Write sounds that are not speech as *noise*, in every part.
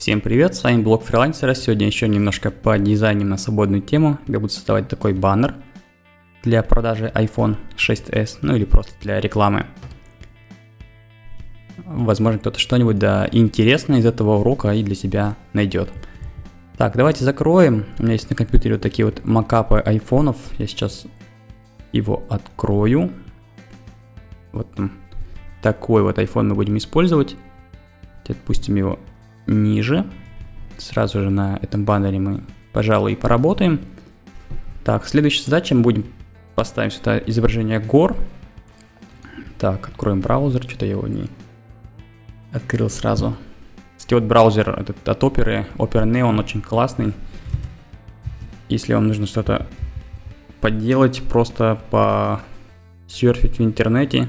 Всем привет, с вами блог фрилансера. Сегодня еще немножко по дизайнам на свободную тему. Я буду создавать такой баннер для продажи iPhone 6s, ну или просто для рекламы. Возможно, кто-то что-нибудь да, интересное из этого урока и для себя найдет. Так, давайте закроем. У меня есть на компьютере вот такие вот макапы айфонов. Я сейчас его открою. Вот такой вот iPhone мы будем использовать. Отпустим его ниже. Сразу же на этом баннере мы, пожалуй, и поработаем. Так, следующая задача, мы будем поставить сюда изображение гор. Так, откроем браузер, что-то я его не открыл сразу. Кстати, вот браузер этот от Opera, Opera Neo, он очень классный. Если вам нужно что-то поделать, просто по серфить в интернете.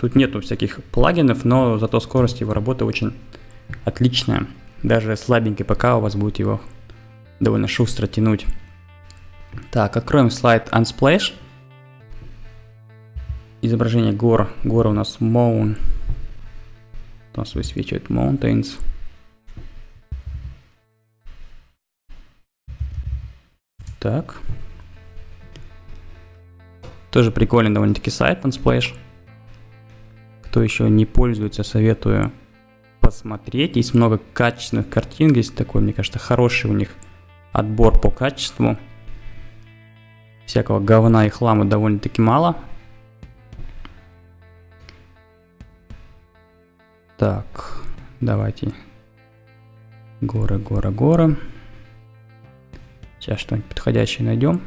Тут нету всяких плагинов, но зато скорость его работы очень отличная. Даже слабенький ПК у вас будет его довольно шустро тянуть. Так, откроем слайд Unsplash. Изображение гор. Горы у нас Mountain. У нас высвечивает Mountains. Так. Тоже прикольный довольно-таки сайт Unsplash. Кто еще не пользуется, советую посмотреть. Есть много качественных картин, есть такой, мне кажется, хороший у них отбор по качеству. Всякого говна и хлама довольно-таки мало. Так, давайте. Горы, горы, горы. Сейчас что-нибудь подходящее найдем.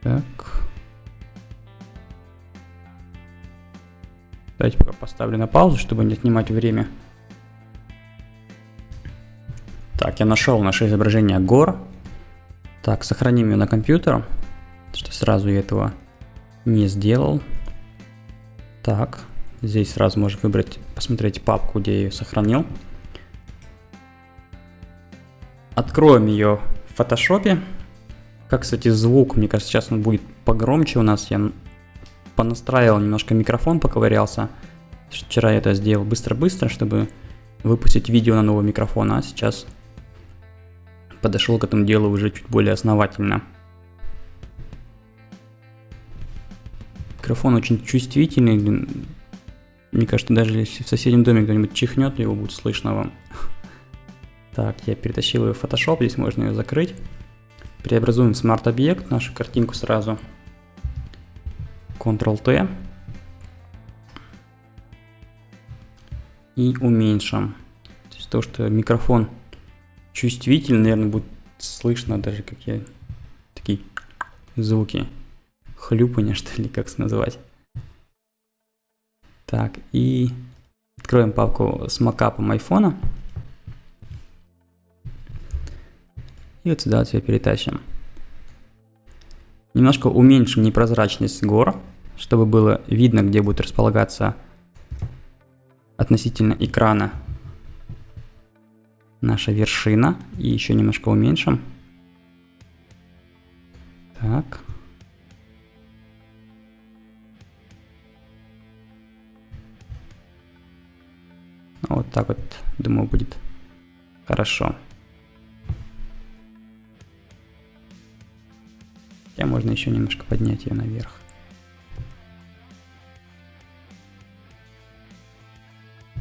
Так. Давайте пока поставлю на паузу, чтобы не отнимать время. Так, я нашел наше изображение гор. Так, сохраним ее на компьютер, что сразу я этого не сделал. Так, здесь сразу можно выбрать, посмотреть папку, где я ее сохранил. Откроем ее в фотошопе. Как, кстати, звук, мне кажется, сейчас он будет погромче у нас. Я понастраивал немножко микрофон, поковырялся. Вчера я это сделал быстро-быстро, чтобы выпустить видео на новый микрофон, а сейчас подошел к этому делу уже чуть более основательно. Микрофон очень чувствительный. Мне кажется, даже если в соседнем доме кто-нибудь чихнет, его будет слышно вам. *laughs* Так, я перетащил ее в Photoshop, здесь можно ее закрыть. Преобразуем в смарт-объект нашу картинку сразу. Ctrl-T. И уменьшим. То есть то, что микрофон чувствительный, наверное, будет слышно даже какие такие звуки. Хлюпания, *laughs* что ли, как назвать. Так, и откроем папку с макапом айфона. И вот сюда ее перетащим. Немножко уменьшим непрозрачность гор, чтобы было видно, где будет располагаться относительно экрана наша вершина. И еще немножко уменьшим. Так. Вот так вот, думаю, будет хорошо. Хотя можно еще немножко поднять ее наверх.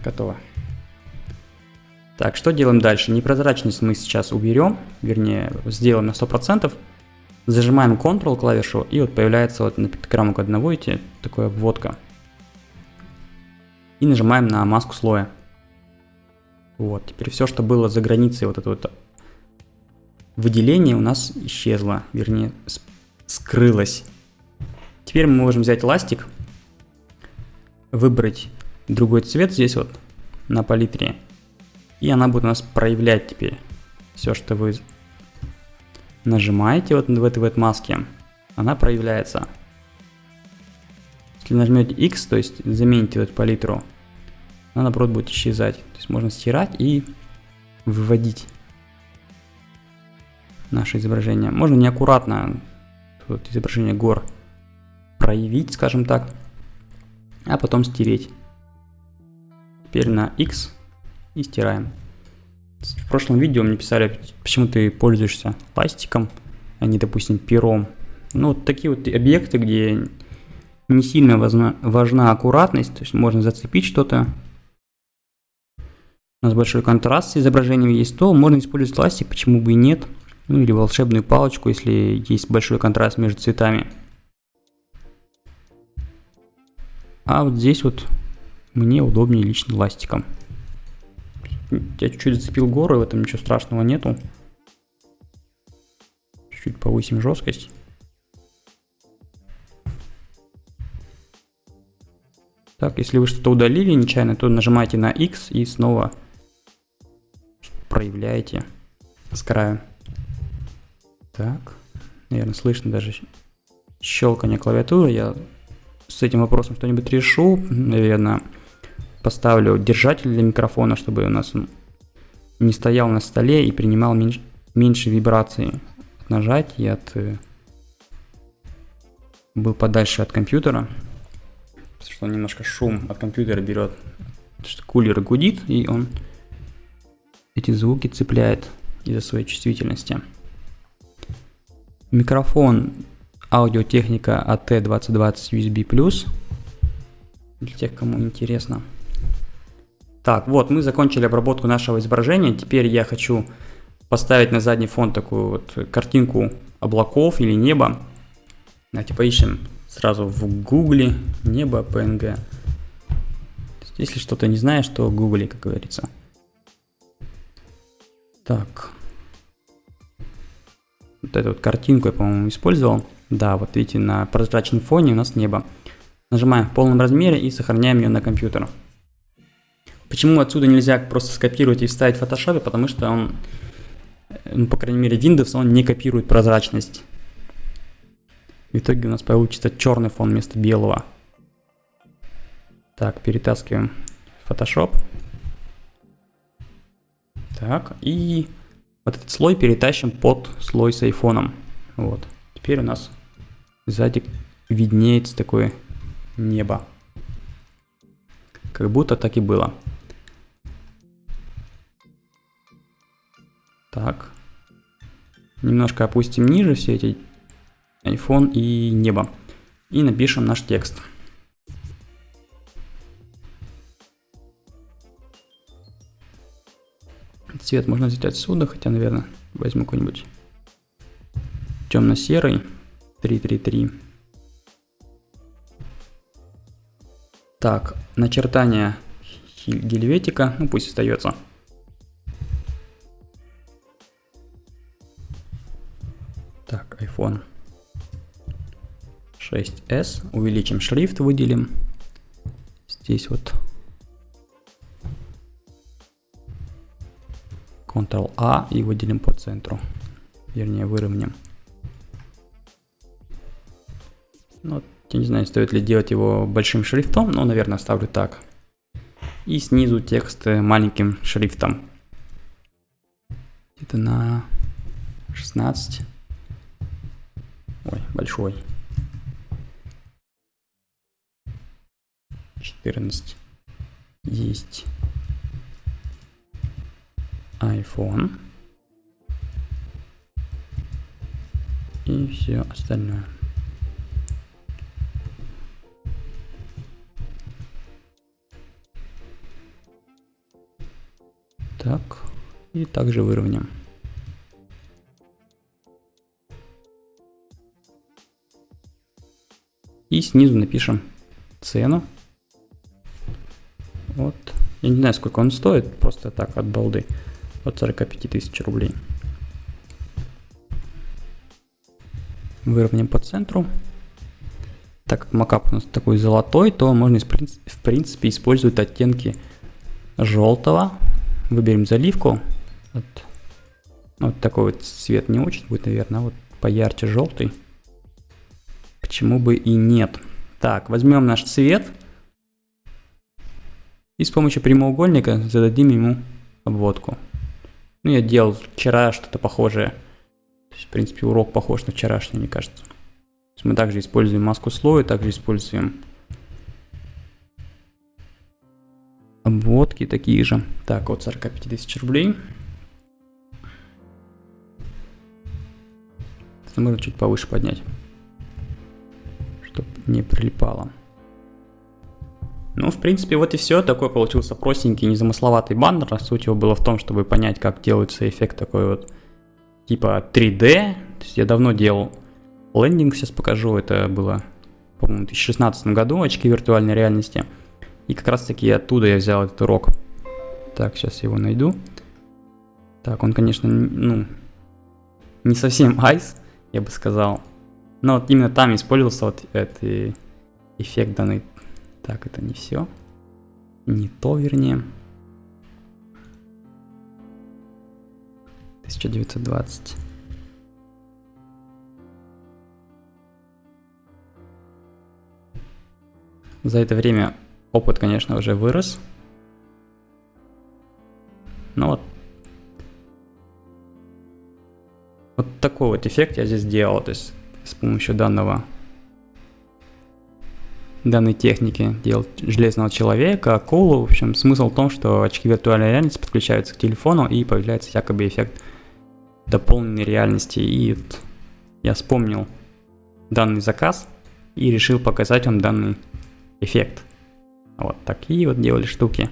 Готово. Так, что делаем дальше? Непрозрачность мы сейчас уберем, вернее, сделаем на 100%. Зажимаем Ctrl клавишу, и вот появляется вот на пиктограмму одного эти такая обводка. И нажимаем на маску слоя. Вот, теперь все, что было за границей вот этого вот выделения у нас исчезло, вернее, скрылась. Теперь мы можем взять ластик, выбрать другой цвет здесь вот на палитре. И она будет у нас проявлять теперь все, что вы нажимаете вот в этой вот маске. Она проявляется. Если нажмете X, то есть замените эту палитру, она наоборот будет исчезать. То есть можно стирать и выводить наше изображение. Можно неаккуратно вот изображение гор проявить, скажем так. а потом стереть. Теперь на X и стираем. В прошлом видео мне писали, почему ты пользуешься пластиком, а не, допустим, пером. Ну, вот такие вот объекты, где не сильно важна, важна аккуратность, то есть можно зацепить что-то. У нас большой контраст с изображением есть, то можно использовать пластик, почему бы и нет. Ну или волшебную палочку, если есть большой контраст между цветами. А вот здесь вот мне удобнее лично ластиком. Я чуть-чуть зацепил горы, в этом ничего страшного нету. Чуть-чуть повысим жесткость. Так, если вы что-то удалили нечаянно, то нажимаете на X и снова проявляете с края. Так, наверное, слышно даже щелкание клавиатуры. Я с этим вопросом что-нибудь решу. Наверное, поставлю держатель для микрофона, чтобы у нас он не стоял на столе и принимал меньше, меньше вибрации от нажатия, от э, был подальше от компьютера, потому что немножко шум от компьютера берет, что кулер гудит, и он эти звуки цепляет из-за своей чувствительности. Микрофон аудиотехника AT2020 USB+, для тех, кому интересно. Так, вот, мы закончили обработку нашего изображения. Теперь я хочу поставить на задний фон такую вот картинку облаков или неба. Давайте поищем сразу в гугле небо PNG. Если что-то не знаешь, то гугли, как говорится. Так. Вот эту вот картинку я, по-моему, использовал. Да, вот видите, на прозрачном фоне у нас небо. Нажимаем в полном размере и сохраняем ее на компьютер. Почему отсюда нельзя просто скопировать и вставить в Photoshop? Потому что он, ну, по крайней мере, Windows, он не копирует прозрачность. В итоге у нас получится черный фон вместо белого. Так, перетаскиваем Photoshop. Так, и вот этот слой перетащим под слой с айфоном. Вот. Теперь у нас сзади виднеется такое небо. Как будто так и было. Так. Немножко опустим ниже все эти iPhone и небо. И напишем наш текст. Цвет можно взять отсюда, хотя, наверное, возьму какой-нибудь темно-серый. 333. Так, начертание гельветика, ну пусть остается. iPhone 6s. Увеличим шрифт, выделим. Здесь вот Ctrl-A и выделим по центру. Вернее, выровняем. Ну, я не знаю, стоит ли делать его большим шрифтом, но, наверное, оставлю так. И снизу текст маленьким шрифтом. Где-то на 16. Ой, большой. 14. Есть iPhone. И все остальное. Так, и также выровняем. И снизу напишем цену. Вот. Я не знаю, сколько он стоит, просто так от балды. От 45 тысяч рублей. Выровняем по центру. Так как макап у нас такой золотой, то можно в принципе использовать оттенки желтого. Выберем заливку. Вот, вот такой вот цвет не очень будет, наверное, вот поярче желтый. Почему бы и нет? Так, возьмем наш цвет. И с помощью прямоугольника зададим ему обводку. Ну, я делал вчера что-то похожее. То есть, в принципе, урок похож на вчерашний, мне кажется. мы также используем маску слоя, также используем подводки такие же. Так, от 45 тысяч рублей. Можно чуть повыше поднять, не прилипало. Ну, в принципе, вот и все. Такой получился простенький, незамысловатый баннер. Суть его была в том, чтобы понять, как делается эффект такой вот типа 3D. То есть я давно делал лендинг, сейчас покажу. Это было, по-моему, в 2016 году, очки виртуальной реальности. И как раз таки оттуда я взял этот урок. Так, сейчас его найду. Так, он, конечно, ну, не совсем *laughs* айс, я бы сказал. Но вот именно там использовался вот этот эффект данный так, это не все. Не то, вернее. 1920. За это время опыт, конечно, уже вырос. Но вот вот такой вот эффект я здесь сделал, то есть помощью данного данной техники делать железного человека, акулу. В общем, смысл в том, что очки виртуальной реальности подключаются к телефону и появляется якобы эффект дополненной реальности. И вот я вспомнил данный заказ и решил показать вам данный эффект. Вот такие вот делали штуки.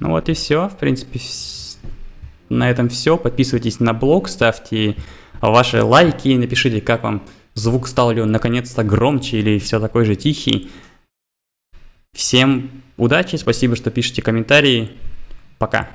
Ну вот и все, в принципе, на этом все. Подписывайтесь на блог, ставьте ваши лайки, напишите, как вам звук стал ли он наконец-то громче или все такой же тихий. Всем удачи, спасибо, что пишете комментарии. Пока.